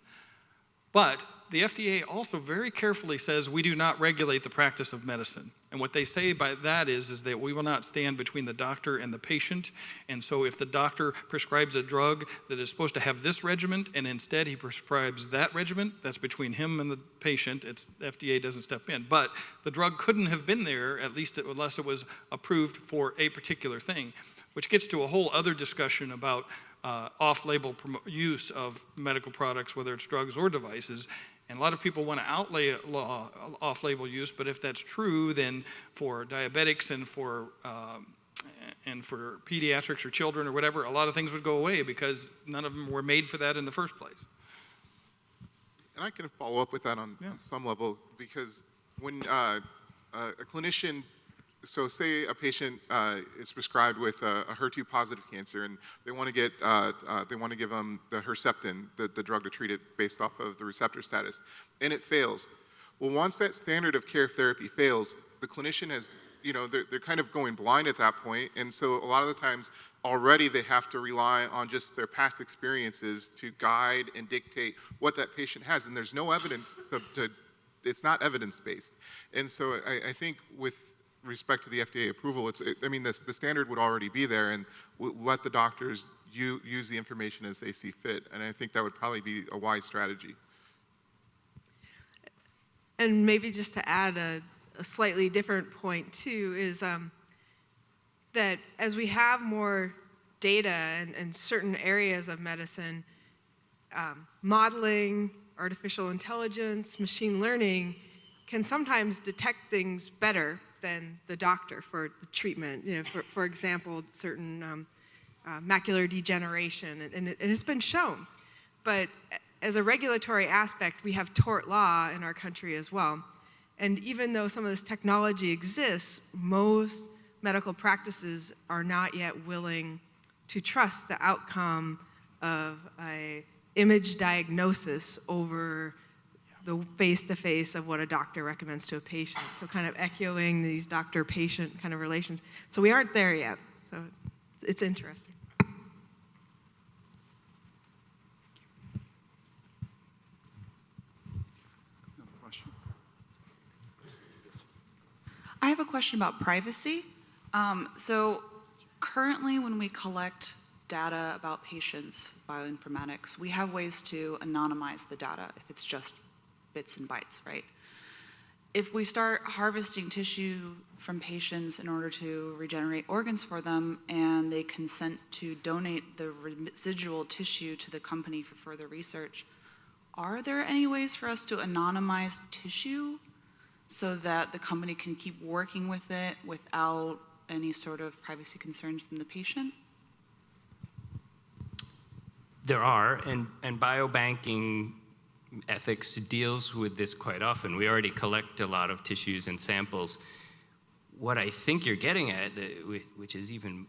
But the FDA also very carefully says we do not regulate the practice of medicine. And what they say by that is, is that we will not stand between the doctor and the patient. And so if the doctor prescribes a drug that is supposed to have this regimen and instead he prescribes that regimen, that's between him and the patient. It's FDA doesn't step in. But the drug couldn't have been there, at least unless it was approved for a particular thing, which gets to a whole other discussion about uh, off-label use of medical products, whether it's drugs or devices. And a lot of people want to outlay law, off-label use, but if that's true, then for diabetics and for um, and for pediatrics or children or whatever, a lot of things would go away because none of them were made for that in the first place. And I can follow up with that on, Yeah. on some level because when uh, uh, a clinician, so say a patient uh, is prescribed with a, a HER2 positive cancer and they want to get, uh, uh, they want to give them the Herceptin, the, the drug to treat it based off of the receptor status, and it fails. Well, once that standard of care therapy fails, the clinician has, you know, they're, they're kind of going blind at that point, and so a lot of the times already they have to rely on just their past experiences to guide and dictate what that patient has, and there's no evidence to, to it's not evidence-based. And so I, I think with respect to the FDA approval, it's, it, I mean, the standard would already be there, and let the doctors u- use the information as they see fit, and I think that would probably be a wise strategy. And maybe just to add a, a slightly different point too is, um, that as we have more data in, in certain areas of medicine, um, modeling, artificial intelligence, machine learning can sometimes detect things better than the doctor for the treatment. You know, for, for example, certain um, uh, macular degeneration, and, and, it, and it's been shown. But as a regulatory aspect, we have tort law in our country as well. And even though some of this technology exists, most medical practices are not yet willing to trust the outcome of a image diagnosis over the face-to-face of what a doctor recommends to a patient. So kind of echoing these doctor-patient kind of relations. So we aren't there yet. So it's, it's interesting. I have a question about privacy. Um, so currently when we collect data about patients, bioinformatics, we have ways to anonymize the data if it's just bits and bytes, right? If we start harvesting tissue from patients in order to regenerate organs for them and they consent to donate the residual tissue to the company for further research, are there any ways for us to anonymize tissue so that the company can keep working with it without any sort of privacy concerns from the patient? There are, and, and biobanking ethics deals with this quite often. We already collect a lot of tissues and samples. What I think you're getting at, which is even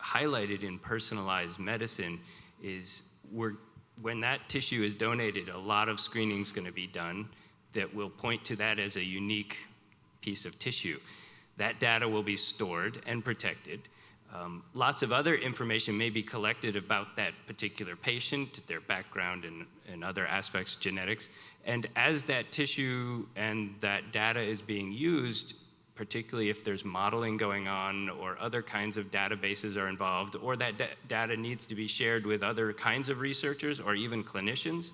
highlighted in personalized medicine, is we're, when that tissue is donated, a lot of screening is going to be done that will point to that as a unique piece of tissue. That data will be stored and protected. Um, lots of other information may be collected about that particular patient, their background and, and other aspects, genetics. And as that tissue and that data is being used, particularly if there's modeling going on or other kinds of databases are involved, or that data needs to be shared with other kinds of researchers or even clinicians,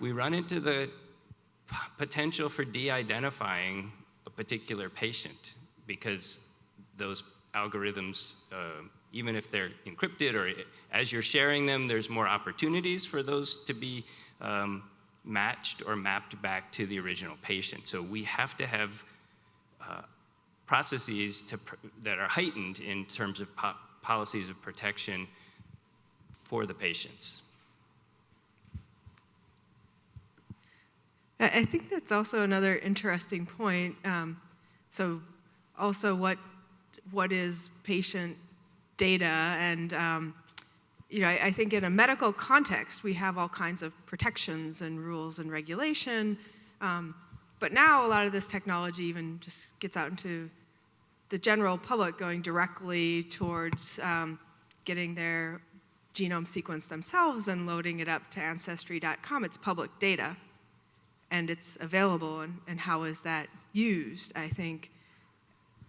we run into the potential for de-identifying a particular patient because those algorithms, uh, even if they're encrypted or as you're sharing them, there's more opportunities for those to be um, matched or mapped back to the original patient. So we have to have uh, processes to that are heightened in terms of po policies of protection for the patients. I think that's also another interesting point. Um, so also what, what is patient data and um, you know, I, I, think in a medical context, we have all kinds of protections and rules and regulation. Um, but now a lot of this technology even just gets out into the general public going directly towards um, getting their genome sequence themselves and loading it up to ancestry.com. It's public data and it's available and, and how is that used? I think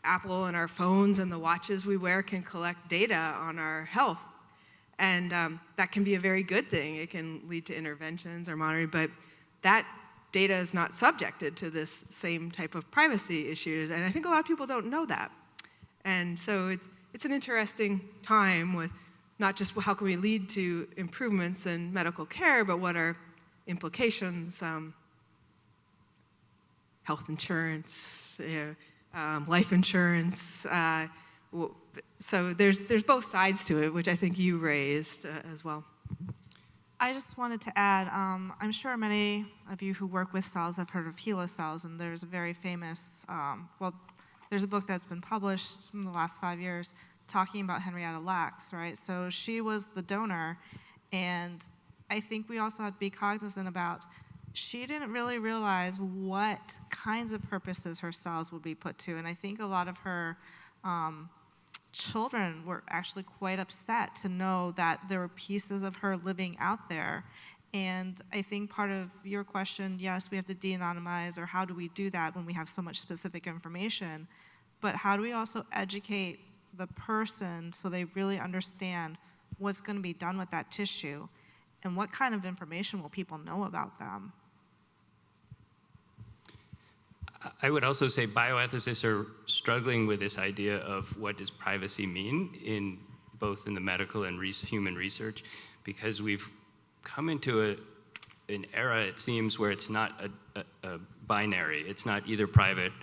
Apple and our phones and the watches we wear can collect data on our health. And um, that can be a very good thing. It can lead to interventions or monitoring, but that data is not subjected to this same type of privacy issues. And I think a lot of people don't know that. And so it's, it's an interesting time with not just how can we lead to improvements in medical care, but what are implications um, health insurance, you know, um, life insurance. Uh, so there's, there's both sides to it, which I think you raised uh, as well. I just wanted to add, um, I'm sure many of you who work with cells have heard of HeLa cells, and there's a very famous, um, well, there's a book that's been published in the last five years talking about Henrietta Lacks, right? So she was the donor, and I think we also have to be cognizant about she didn't really realize what kinds of purposes her cells would be put to. And I think a lot of her um, children were actually quite upset to know that there were pieces of her living out there. And I think part of your question, yes, we have to de-anonymize, or how do we do that when we have so much specific information? But how do we also educate the person so they really understand what's going to be done with that tissue? And what kind of information will people know about them? I would also say bioethicists are struggling with this idea of what does privacy mean in both in the medical and res- human research, because we've come into a, an era, it seems, where it's not a, a, a binary. It's not either private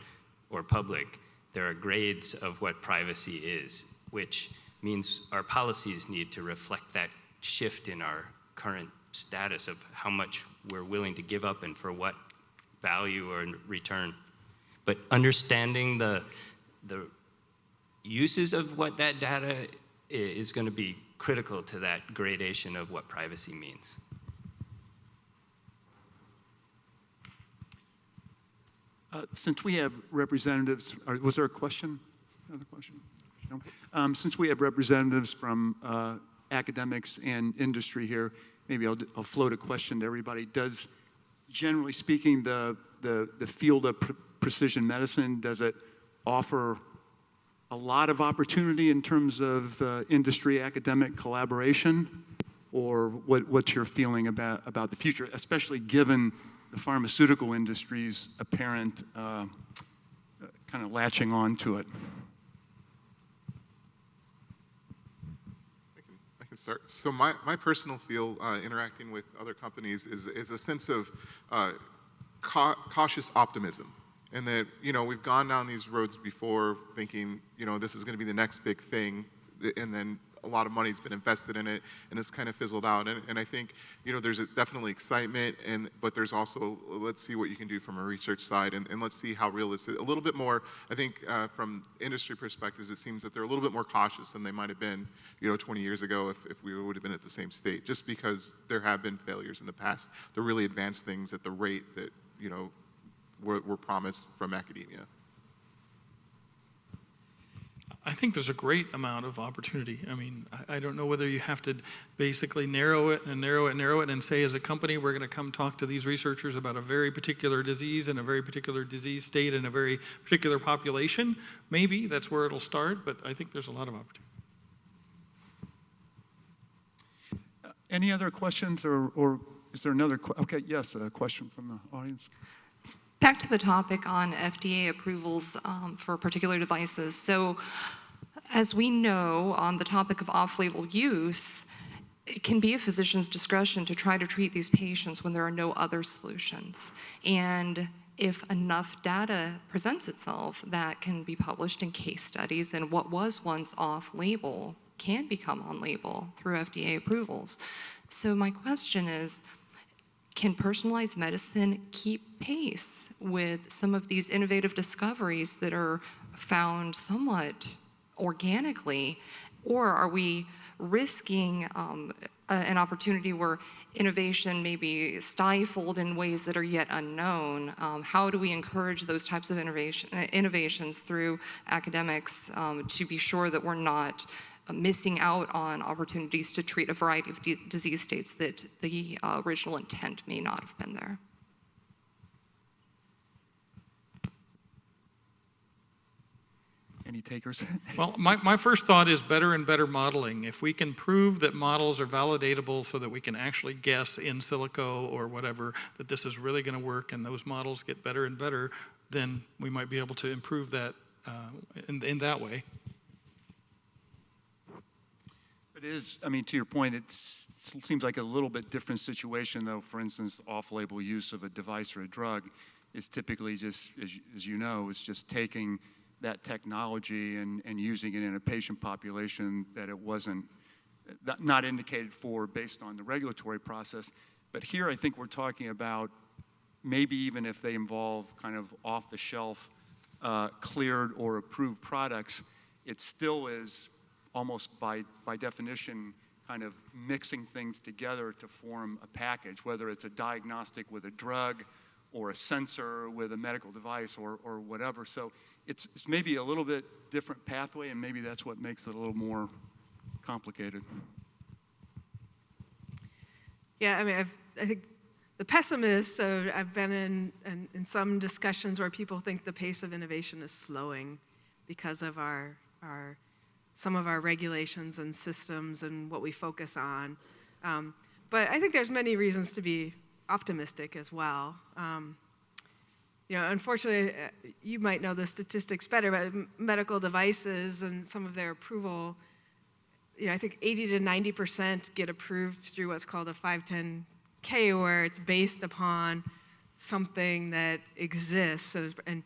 or public. There are grades of what privacy is, which means our policies need to reflect that shift in our current status of how much we're willing to give up and for what value or return. But understanding the, the uses of what that data is going to be critical to that gradation of what privacy means. Uh, Since we have representatives, or was there a question? Another question? No? Um, Since we have representatives from uh, academics and industry here, maybe I'll, I'll float a question to everybody. Does, generally speaking, the, the, the field of precision medicine, does it offer a lot of opportunity in terms of uh, industry academic collaboration? Or what, what's your feeling about, about the future, especially given the pharmaceutical industry's apparent uh, kind of latching on to it? Start. So my, my personal feel uh, interacting with other companies is, is a sense of uh, cau- cautious optimism. And that, you know, we've gone down these roads before thinking, you know, this is going to be the next big thing. And then a lot of money's been invested in it and it's kind of fizzled out. And, and I think, you know, there's a, definitely excitement, and, but there's also, let's see what you can do from a research side and, and let's see how realistic, a little bit more, I think uh, from industry perspectives, it seems that they're a little bit more cautious than they might have been, you know, 20 years ago if, if we would have been at the same state, just because there have been failures in the past to really advance things at the rate that, you know, were, were promised from academia. I think there's a great amount of opportunity. I mean, I, I don't know whether you have to basically narrow it and narrow it and narrow it and say, as a company, we're going to come talk to these researchers about a very particular disease and a very particular disease state and a very particular population. Maybe that's where it'll start, but I think there's a lot of opportunity. Uh, any other questions, or, or is there another? que- Okay, yes, a question from the audience. Back to the topic on FDA approvals um, for particular devices. So, as we know, on the topic of off label use, it can be a physician's discretion to try to treat these patients when there are no other solutions. And if enough data presents itself that can be published in case studies and what was once off label can become on label through FDA approvals. So, my question is can personalized medicine keep pace with some of these innovative discoveries that are found somewhat organically? Or are we risking um, a- an opportunity where innovation may be stifled in ways that are yet unknown? Um, how do we encourage those types of innovation, innovations through academics um, to be sure that we're not missing out on opportunities to treat a variety of disease states that the uh, original intent may not have been there. Any takers? Well, my, my first thought is better and better modeling. If we can prove that models are validatable so that we can actually guess in silico or whatever that this is really going to work and those models get better and better, then we might be able to improve that uh, in, in that way. It is, I mean, to your point, it's- it seems like a little bit different situation, though. For instance, off-label use of a device or a drug is typically just, as you- as you know, is just taking that technology and, and using it in a patient population that it wasn't, that- not indicated for based on the regulatory process. But here, I think we're talking about maybe even if they involve kind of off-the-shelf, uh, cleared or approved products, it still is almost by, by definition kind of mixing things together to form a package, whether it's a diagnostic with a drug or a sensor with a medical device or, or whatever. So it's, it's maybe a little bit different pathway, and maybe that's what makes it a little more complicated. Yeah, I mean, I've, I think the pessimist, so I've been in, in, in some discussions where people think the pace of innovation is slowing because of our, our, some of our regulations and systems and what we focus on. Um, but I think there's many reasons to be optimistic as well. Um, you know, unfortunately, uh, you might know the statistics better, but medical devices and some of their approval, you know, I think 80 to 90% get approved through what's called a 510K, where it's based upon something that exists and,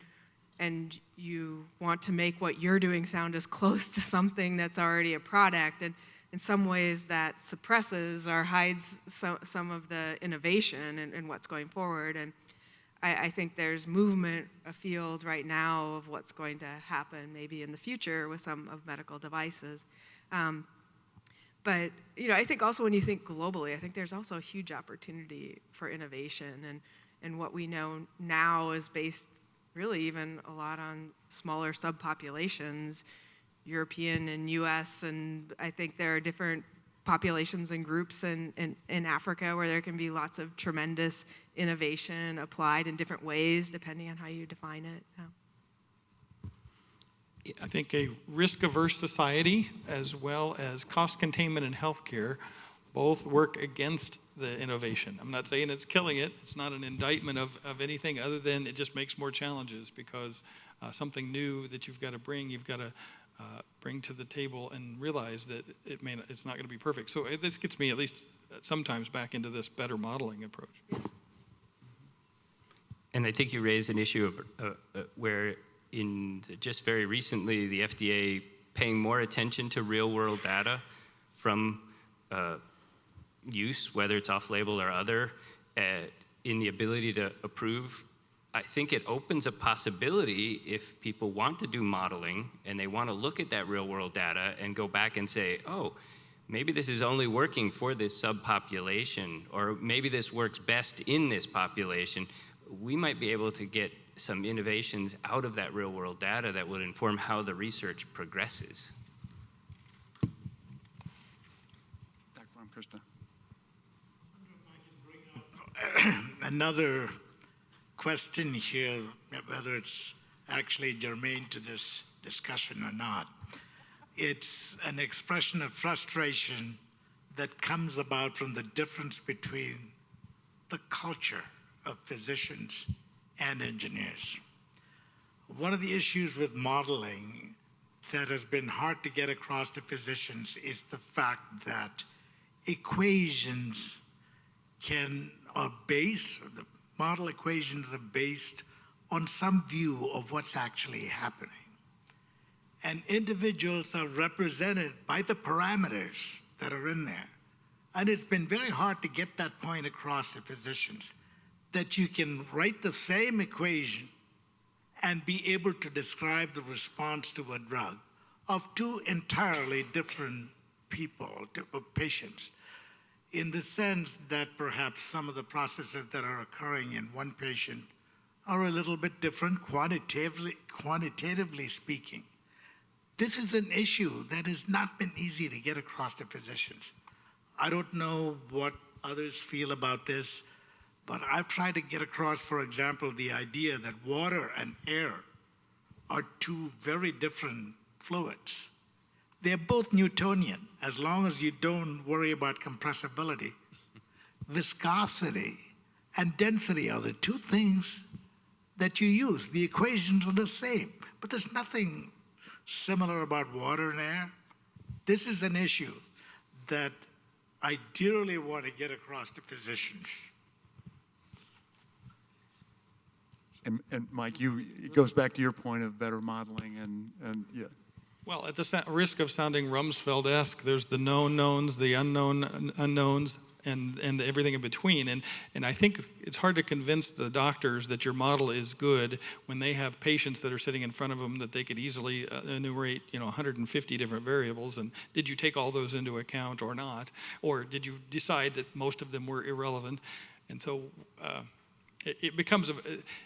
and you want to make what you're doing sound as close to something that's already a product. And in some ways, that suppresses or hides some, some of the innovation and, and what's going forward. And I, I think there's movement afield right now of what's going to happen maybe in the future with some of medical devices. Um, but you know, I think also when you think globally, I think there's also a huge opportunity for innovation, and and what we know now is based really even a lot on smaller subpopulations, European and U.S. and I think there are different populations and groups in, in, in Africa where there can be lots of tremendous innovation applied in different ways depending on how you define it. Yeah. I think a risk-averse society as well as cost containment in healthcare both work against the innovation. I'm not saying it's killing it. It's not an indictment of, of anything other than it just makes more challenges because uh, something new that you've got to bring, you've got to uh, bring to the table and realize that it may not, it's not going to be perfect. So uh, this gets me at least sometimes back into this better modeling approach. And I think you raised an issue of, uh, uh, where in the, just very recently, the FDA paying more attention to real world data from uh, use, whether it's off label or other, uh, in the ability to approve. I think it opens a possibility if people want to do modeling and they want to look at that real world data and go back and say, oh, maybe this is only working for this subpopulation, or maybe this works best in this population. We might be able to get some innovations out of that real world data that would inform how the research progresses. Dr. Krishna. Another question here, whether it's actually germane to this discussion or not, it's an expression of frustration that comes about from the difference between the culture of physicians and engineers. One of the issues with modeling that has been hard to get across to physicians is the fact that equations can are based, the model equations are based on some view of what's actually happening. And individuals are represented by the parameters that are in there. And it's been very hard to get that point across to physicians that you can write the same equation and be able to describe the response to a drug of two entirely different people, patients, in the sense that perhaps some of the processes that are occurring in one patient are a little bit different quantitatively, quantitatively speaking. This is an issue that has not been easy to get across to physicians. I don't know what others feel about this. But I've tried to get across, for example, the idea that water and air are two very different fluids. They're both Newtonian, as long as you don't worry about compressibility. Viscosity and density are the two things that you use. The equations are the same, but there's nothing similar about water and air. This is an issue that I dearly want to get across to physicians. And, and Mike, you, it goes back to your point of better modeling and, and yeah. Well, at the risk of sounding Rumsfeld-esque, there's the known knowns, the unknown unknowns, and, and everything in between. And, and I think it's hard to convince the doctors that your model is good when they have patients that are sitting in front of them that they could easily uh, enumerate, you know, 150 different variables. And did you take all those into account or not? Or did you decide that most of them were irrelevant? And so uh, it, it becomes, a,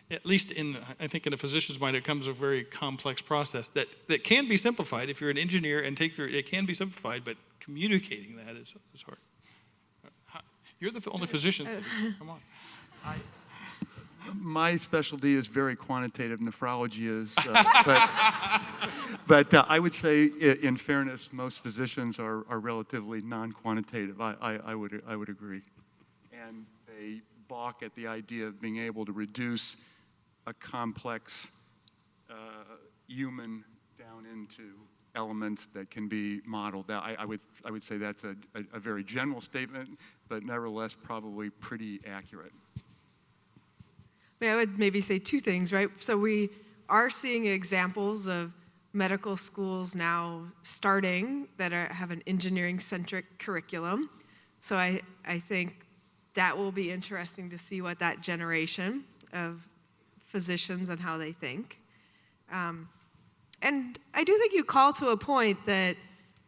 at least in, I think in a physician's mind, it becomes a very complex process that, that can be simplified. If you're an engineer and take through, it can be simplified, but communicating that is, is hard. You're the only physician. Come on. My specialty is very quantitative. Nephrology is, uh, but, but uh, I would say, in fairness, most physicians are, are relatively non-quantitative. I, I, I would I would agree, and they balk at the idea of being able to reduce a complex uh, human down into elements that can be modeled. I, I would, I would say that's a, a, a very general statement, but nevertheless probably pretty accurate. I would maybe say two things, right? So we are seeing examples of medical schools now starting that are, have an engineering-centric curriculum. So I, I think that will be interesting to see what that generation of physicians and how they think. Um, and I do think you call to a point that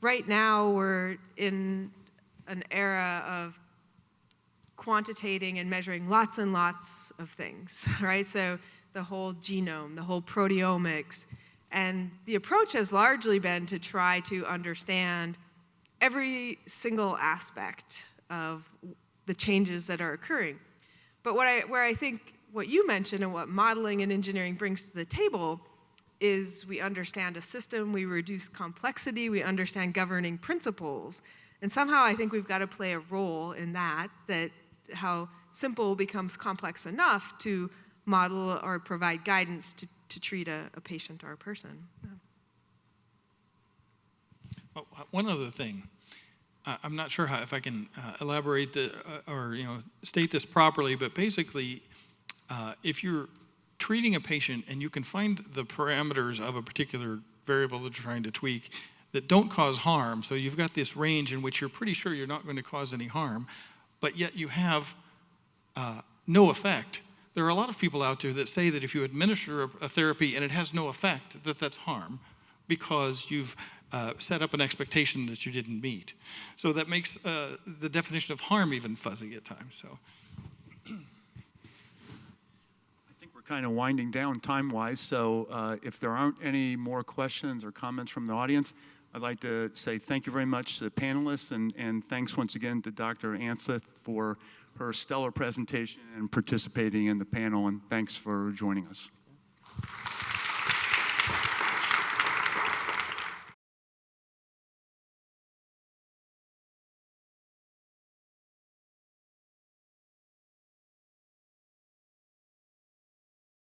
right now we're in an era of quantitating and measuring lots and lots of things, right? So the whole genome, the whole proteomics. And the approach has largely been to try to understand every single aspect of the changes that are occurring. But what I, where I think what you mentioned and what modeling and engineering brings to the table is we understand a system, we reduce complexity, we understand governing principles. And somehow I think we've got to play a role in that, that how simple becomes complex enough to model or provide guidance to, to treat a, a patient or a person. Yeah. Oh, one other thing. I'm not sure how, if I can uh, elaborate the, uh, or you know state this properly, but basically, uh, if you're treating a patient and you can find the parameters of a particular variable that you're trying to tweak that don't cause harm, so you've got this range in which you're pretty sure you're not going to cause any harm, but yet you have uh, no effect. There are a lot of people out there that say that if you administer a, a therapy and it has no effect, that that's harm because you've uh, set up an expectation that you didn't meet. So that makes uh, the definition of harm even fuzzy at times. So. I think we're kind of winding down time-wise, so uh, if there aren't any more questions or comments from the audience, I'd like to say thank you very much to the panelists, and, and thanks once again to Dr. Anseth for her stellar presentation and participating in the panel, and thanks for joining us.